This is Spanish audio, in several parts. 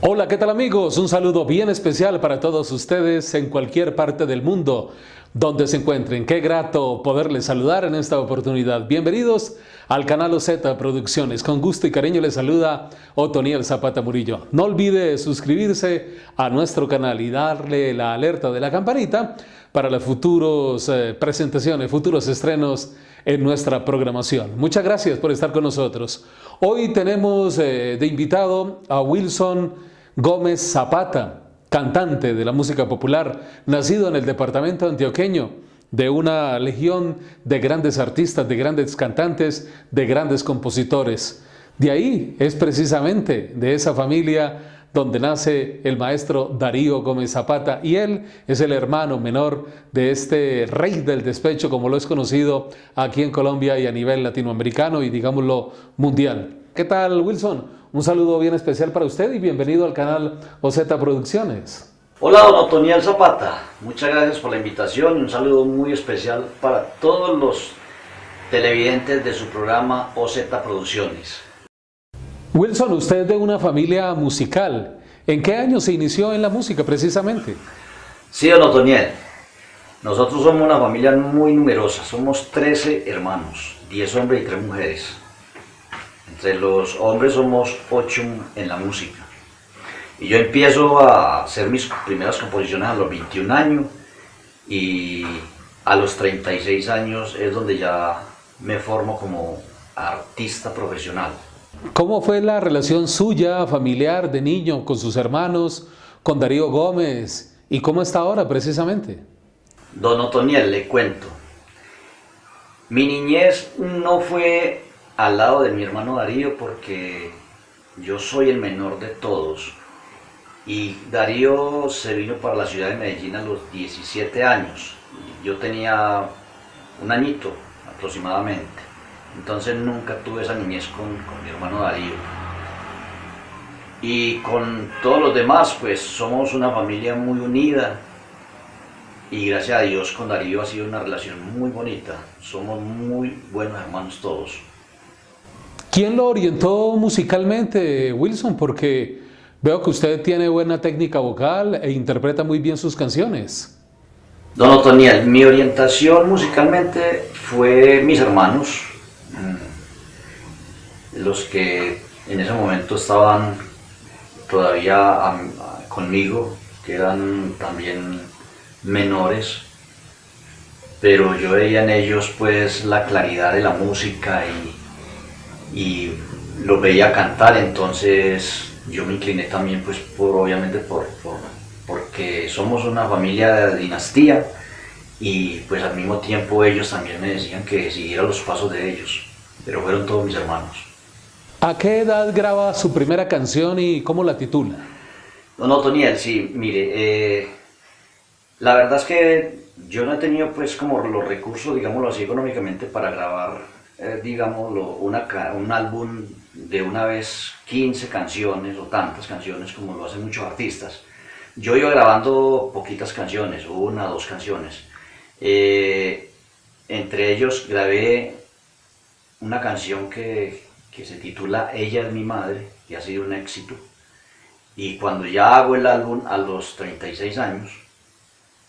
Hola, ¿qué tal amigos? Un saludo bien especial para todos ustedes en cualquier parte del mundo donde se encuentren. Qué grato poderles saludar en esta oportunidad. Bienvenidos al canal OZ Producciones. Con gusto y cariño les saluda Otoniel Zapata Murillo. No olvide suscribirse a nuestro canal y darle la alerta de la campanita para las futuras eh, presentaciones, futuros estrenos en nuestra programación. Muchas gracias por estar con nosotros. Hoy tenemos eh, de invitado a Wilson Gómez Zapata, cantante de la música popular, nacido en el departamento antioqueño, de una legión de grandes artistas, de grandes cantantes, de grandes compositores. De ahí es precisamente de esa familia donde nace el maestro Darío Gómez Zapata y él es el hermano menor de este rey del despecho como lo es conocido aquí en Colombia y a nivel latinoamericano y digámoslo mundial. ¿Qué tal Wilson? Un saludo bien especial para usted y bienvenido al canal OZ Producciones. Hola, don Otoniel Zapata. Muchas gracias por la invitación y un saludo muy especial para todos los televidentes de su programa OZ Producciones. Wilson, usted es de una familia musical. ¿En qué año se inició en la música precisamente? Sí, don Otoniel. Nosotros somos una familia muy numerosa. Somos 13 hermanos, 10 hombres y 3 mujeres. Entre los hombres somos ocho en la música. Y yo empiezo a hacer mis primeras composiciones a los 21 años y a los 36 años es donde ya me formo como artista profesional. ¿Cómo fue la relación suya, familiar, de niño, con sus hermanos, con Darío Gómez? ¿Y cómo está ahora precisamente? Don Otoniel, le cuento. Mi niñez no fue al lado de mi hermano Darío porque yo soy el menor de todos. Y Darío se vino para la ciudad de Medellín a los 17 años. Yo tenía un añito aproximadamente. Entonces nunca tuve esa niñez con, con mi hermano Darío. Y con todos los demás, pues somos una familia muy unida. Y gracias a Dios con Darío ha sido una relación muy bonita. Somos muy buenos hermanos todos. ¿Quién lo orientó musicalmente, Wilson? Porque veo que usted tiene buena técnica vocal e interpreta muy bien sus canciones. Don Otoniel, mi orientación musicalmente fue mis hermanos, los que en ese momento estaban todavía conmigo, que eran también menores, pero yo veía en ellos pues la claridad de la música y y lo veía cantar, entonces yo me incliné también pues por, obviamente por, porque somos una familia de dinastía y pues al mismo tiempo ellos también me decían que siguiera los pasos de ellos, pero fueron todos mis hermanos. ¿A qué edad graba su primera canción y cómo la titula? No, no, Toniel, sí, mire, eh, la verdad es que yo no he tenido pues como los recursos, digámoslo así, económicamente para grabar eh, digámoslo, un álbum de una vez 15 canciones o tantas canciones como lo hacen muchos artistas. Yo iba grabando poquitas canciones, una o dos canciones. Eh, entre ellos grabé una canción que, que se titula Ella es mi madre, que ha sido un éxito. Y cuando ya hago el álbum a los 36 años,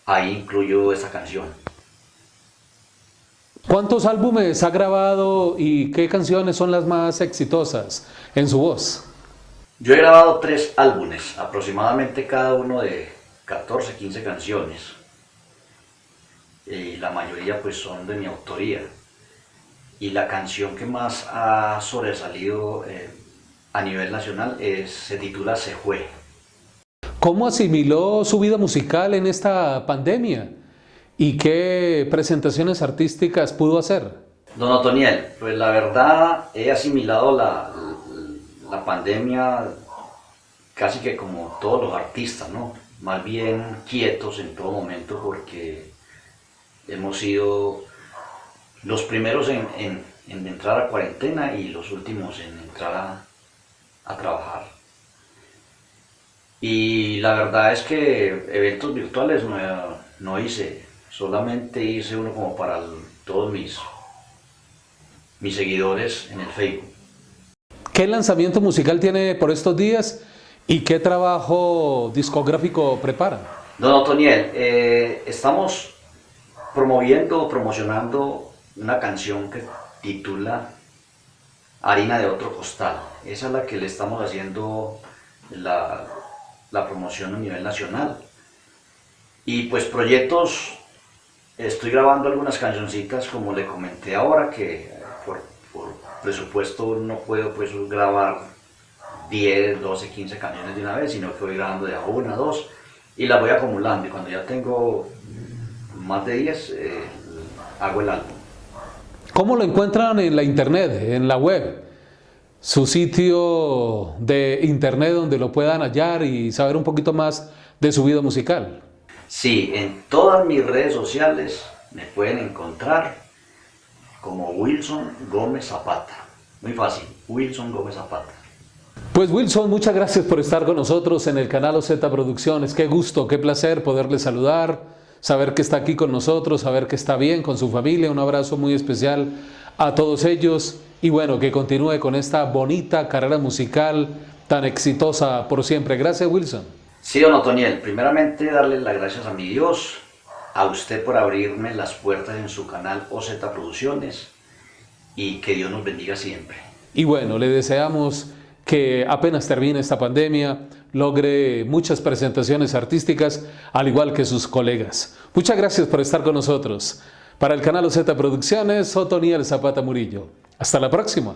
ahí incluyo esta canción. ¿Cuántos álbumes ha grabado y qué canciones son las más exitosas en su voz? Yo he grabado tres álbumes, aproximadamente cada uno de 14, 15 canciones. Y la mayoría pues son de mi autoría. Y la canción que más ha sobresalido eh, a nivel nacional es, se titula Se Fue. ¿Cómo asimiló su vida musical en esta pandemia? ¿Y qué presentaciones artísticas pudo hacer? Don Otoniel, pues la verdad he asimilado la, la pandemia casi que como todos los artistas, ¿no? Más bien quietos en todo momento porque hemos sido los primeros en, en, entrar a cuarentena y los últimos en entrar a, a trabajar. Y la verdad es que eventos virtuales no, no hice, solamente hice uno como para todos mis, mis seguidores en el Facebook. ¿Qué lanzamiento musical tiene por estos días ¿Y qué trabajo discográfico prepara? Don Otoniel, eh, estamos promoviendo, promocionando una canción que titula Harina de otro costal. Esa es la que le estamos haciendo la, la promoción a nivel nacional. Y pues proyectos, estoy grabando algunas cancioncitas como le comenté ahora, que por, presupuesto no puedo pues grabar 10, 12, 15 canciones de una vez, sino que voy grabando de a una, dos, y las voy acumulando. Y cuando ya tengo más de 10, eh, hago el álbum. ¿Cómo lo encuentran en la internet, en la web? Su sitio de internet donde lo puedan hallar y saber un poquito más de su vida musical. Sí, en todas mis redes sociales me pueden encontrar como Wilson Gómez Zapata. Muy fácil, Wilson Gómez Zapata. Pues Wilson, muchas gracias por estar con nosotros en el canal OZ Producciones. Qué gusto, qué placer poderle saludar, saber que está aquí con nosotros, saber que está bien con su familia. Un abrazo muy especial a todos ellos y bueno, que continúe con esta bonita carrera musical tan exitosa por siempre. Gracias Wilson. Sí, don Otoniel, primeramente darle las gracias a mi Dios, a usted por abrirme las puertas en su canal OZ Producciones y que Dios nos bendiga siempre. Y bueno, le deseamos que apenas termine esta pandemia logre muchas presentaciones artísticas, al igual que sus colegas. Muchas gracias por estar con nosotros. Para el canal OZ Producciones, Otoniel Zapata Murillo. Hasta la próxima.